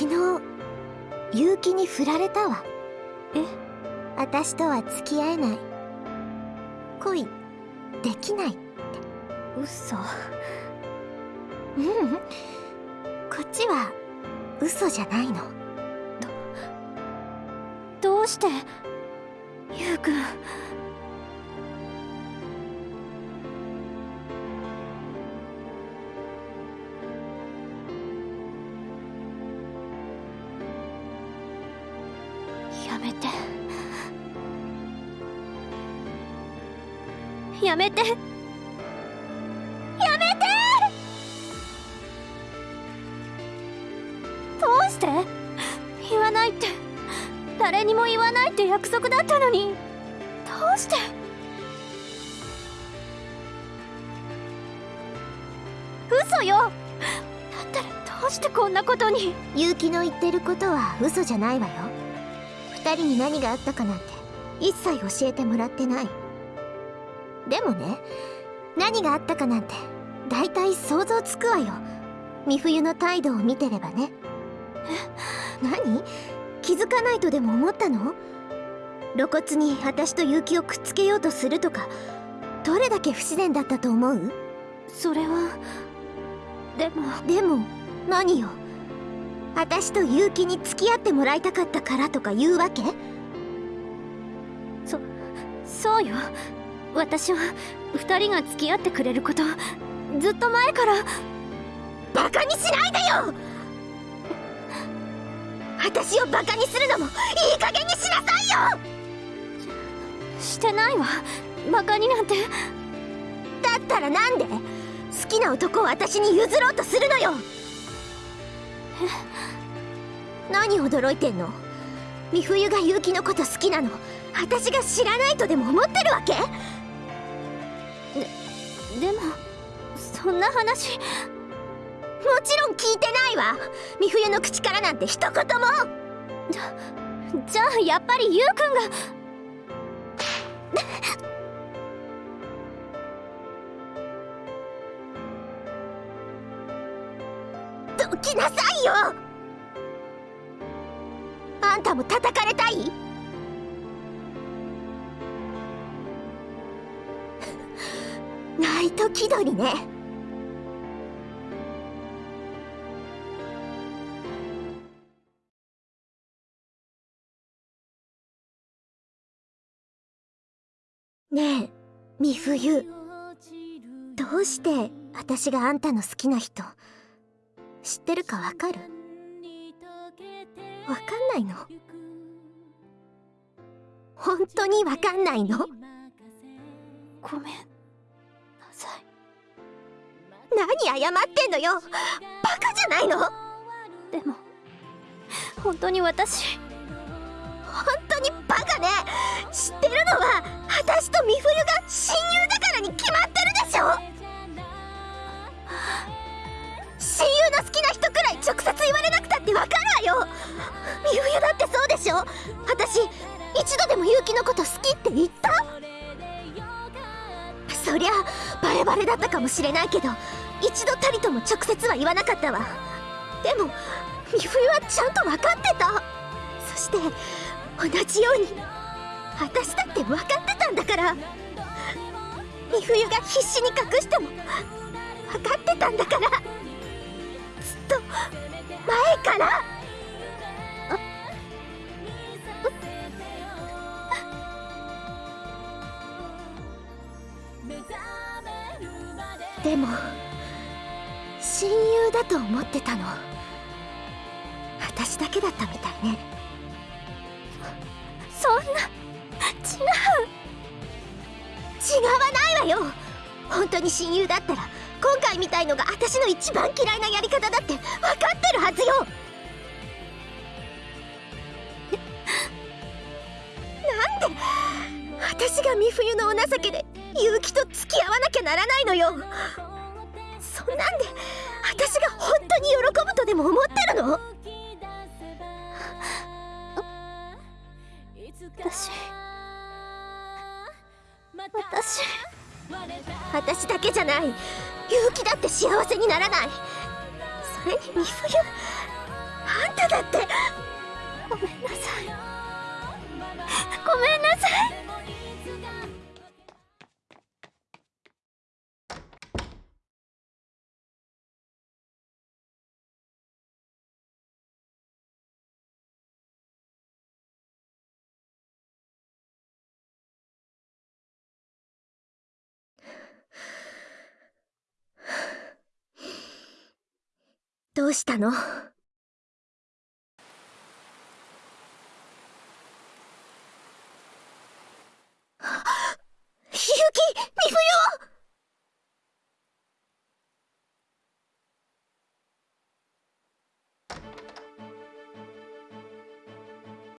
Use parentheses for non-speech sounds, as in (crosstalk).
昨日結城に振られたわ。え？私とは付き合えない。恋できないって。嘘。ううん。こっちは嘘じゃないの。どうして？ゆうくんめて。やめて。やめて。どうして？言わないって。誰にも言わないって約束だったのに。どうして？嘘よ。だったらどうしてこんなことに？結城の言ってることは嘘じゃないわよ。二人に何があったかなんて一切教えてもらってない。でもね何があったかなんて大体想像つくわよ。美冬の態度を見てればね。え何？気づかないとでも思ったの？露骨に私と結城をくっつけようとするとかどれだけ不自然だったと思う？それはでも。でも何よ？私と結城に付き合ってもらいたかったからとか言うわけ？そそうよ。私は2人が付き合ってくれることずっと前からバカにしないでよ！私をバカにするのもいい加減にしなさいよ！してないわ。バカになんて。だったらなんで？好きな男を私に譲ろうとするのよ (laughs) 何驚いてんの？美冬が結城のこと好きなの？私が知らないとでも思ってるわけ？ででもそんな話もちろん聞いてないわ！美冬の口からなんて一言も！じゃじゃあやっぱりゆうくんがどきなさいよ。あんたも叩かれたい？ナイト気取りね。ねえ美冬どうして私があんたの好きな人知ってるかわかる？わかんないの？本当にわかんないの？ごめんなさい。何謝ってんのよ？バカじゃないの？でも本当に私本当にバカね。知ってるのは私と美冬が親友だからに決まってるでしょ？わよ美冬だってそうでしょ？私一度でも結城のこと好きって言った？そりゃバレバレだったかもしれないけど一度たりとも直接は言わなかったわ。でも美冬はちゃんと分かってた。そして同じように私だって分かってたんだから。美冬が必死に隠しても分かってたんだから。ずっとでも親友だと思ってたの。私だけだったみたいね。そんな違う。違わないわよ。本当に親友だったら今回みたいのが私の一番嫌いなやり方だって分かってるはずよ。なんで私が美冬のお情けで結城と付き合わなきゃならないのよ。そんなんで私が本当に喜ぶとでも思ってるの？私私私だけじゃない。結城だって幸せにならない。それに美冬あんただって。ごめんなさい。ごめんどうしたの？